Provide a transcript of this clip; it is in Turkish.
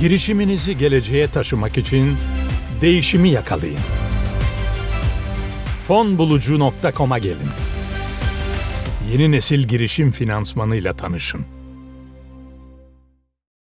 Girişiminizi geleceğe taşımak için değişimi yakalayın. Fonbulucu.com'a gelin. Yeni nesil girişim finansmanıyla tanışın.